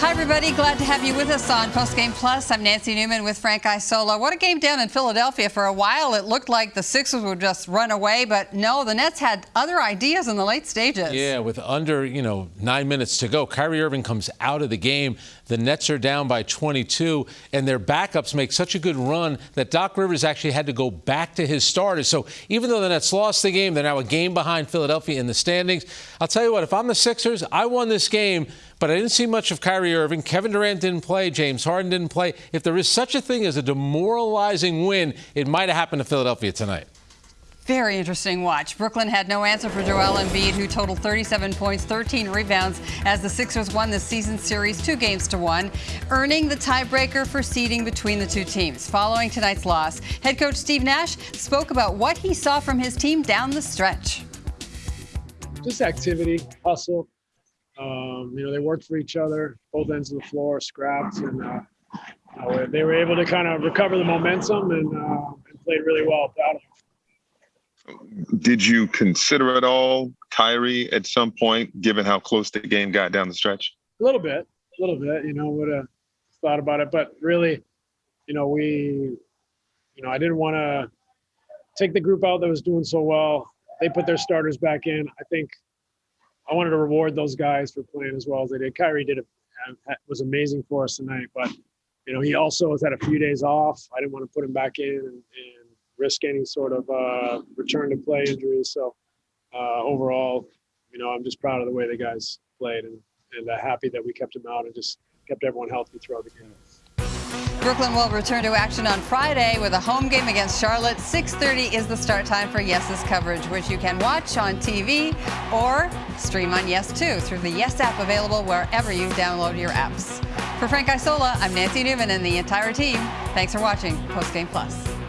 Hi, everybody. Glad to have you with us on Postgame Plus. I'm Nancy Newman with Frank Isola. What a game down in Philadelphia. For a while, it looked like the Sixers would just run away, but no, the Nets had other ideas in the late stages. Yeah, with under, you know, nine minutes to go, Kyrie Irving comes out of the game. The Nets are down by 22, and their backups make such a good run that Doc Rivers actually had to go back to his starters. So even though the Nets lost the game, they're now a game behind Philadelphia in the standings. I'll tell you what, if I'm the Sixers, I won this game but I didn't see much of Kyrie Irving. Kevin Durant didn't play. James Harden didn't play. If there is such a thing as a demoralizing win, it might have happened to Philadelphia tonight. Very interesting watch. Brooklyn had no answer for Joel Embiid, who totaled 37 points, 13 rebounds, as the Sixers won the season series two games to one, earning the tiebreaker for seeding between the two teams. Following tonight's loss, head coach Steve Nash spoke about what he saw from his team down the stretch. Just activity, hustle, um, you know, they worked for each other, both ends of the floor, scrapped, and uh, they were able to kind of recover the momentum and, uh, and played really well. Did you consider at all Kyrie at some point, given how close the game got down the stretch? A little bit, a little bit. You know, would have thought about it, but really, you know, we, you know, I didn't want to take the group out that was doing so well. They put their starters back in. I think I wanted to reward those guys for playing as well as they did. Kyrie did a, was amazing for us tonight, but you know he also has had a few days off. I didn't want to put him back in and, and risk any sort of uh, return to play injuries. So uh, overall, you know, I'm just proud of the way the guys played and and uh, happy that we kept him out and just kept everyone healthy throughout the game. Brooklyn will return to action on Friday with a home game against Charlotte. 6.30 is the start time for Yes's coverage, which you can watch on TV or stream on Yes 2 through the Yes app available wherever you download your apps. For Frank Isola, I'm Nancy Newman and the entire team. Thanks for watching Postgame Plus.